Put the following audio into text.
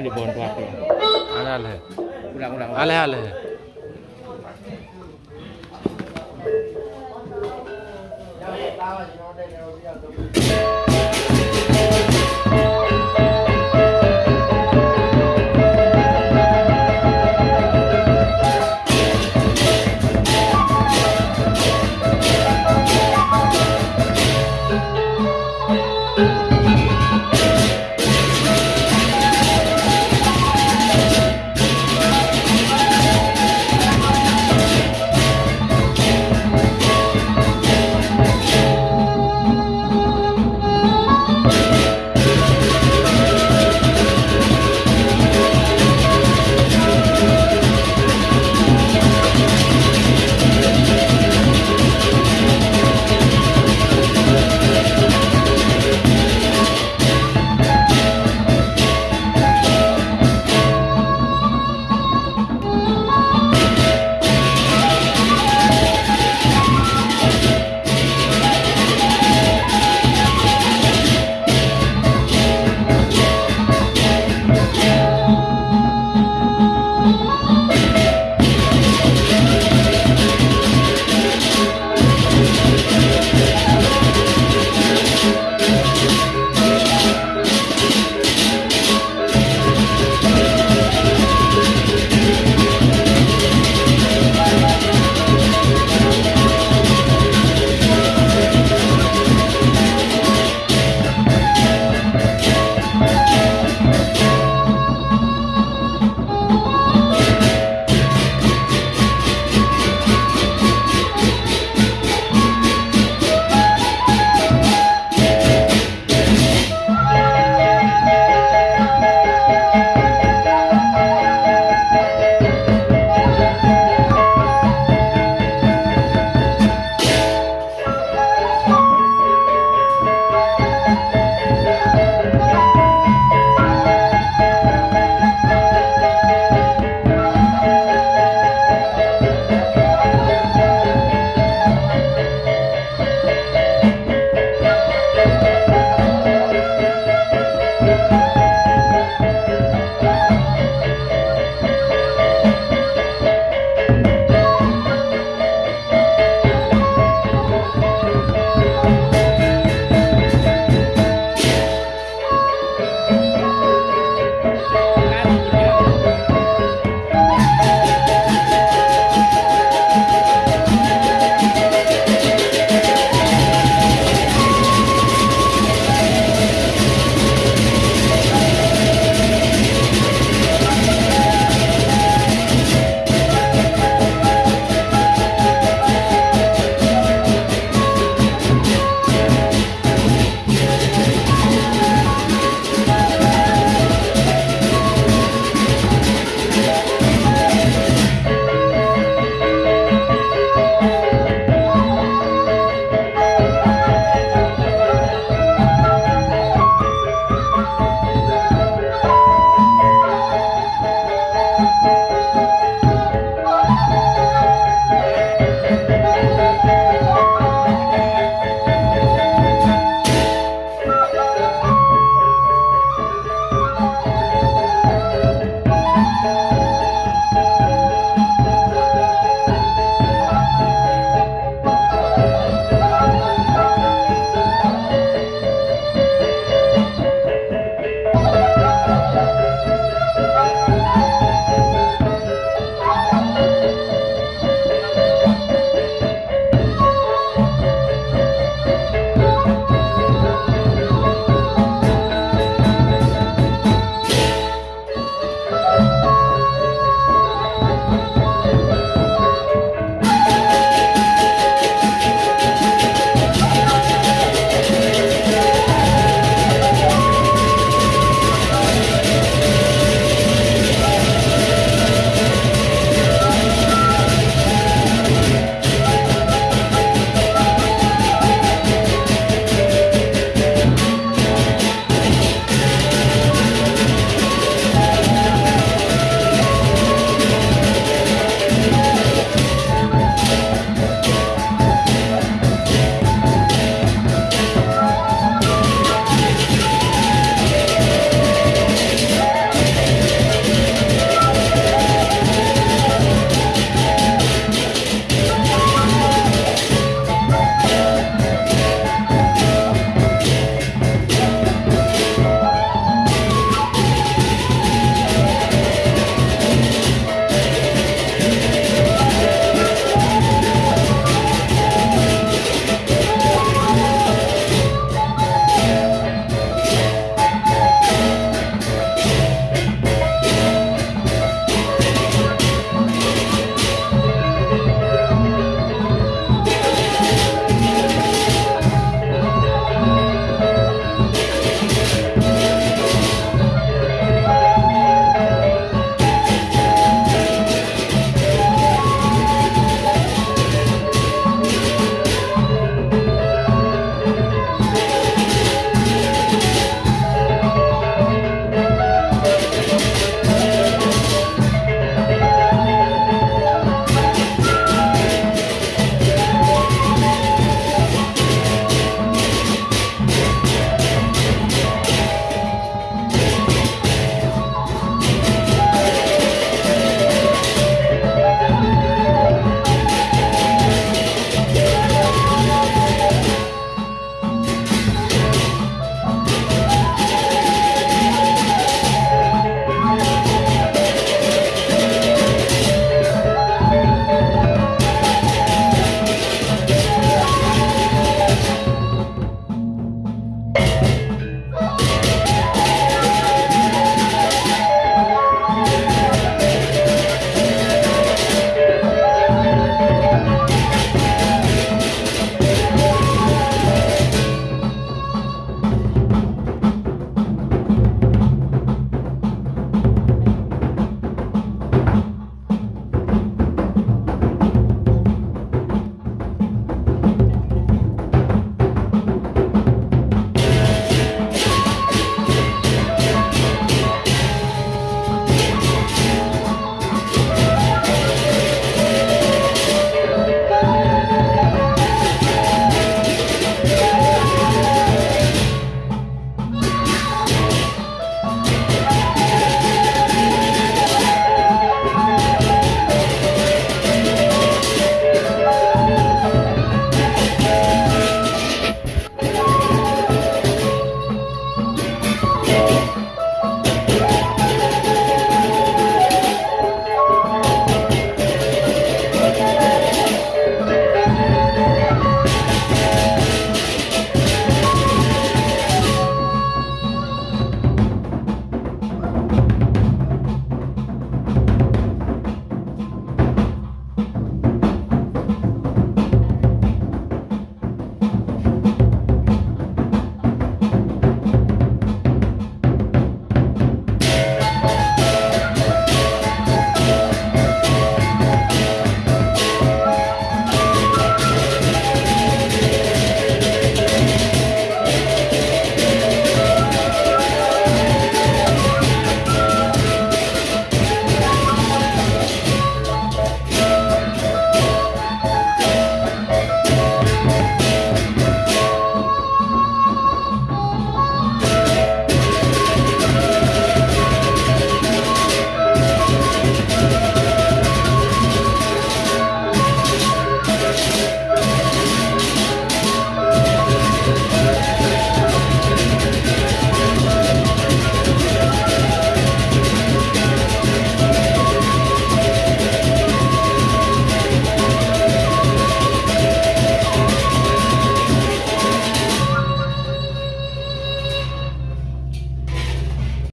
ini di bawah tuatu. Ala ala. Ulang ulang. Ala ala. Hãy subscribe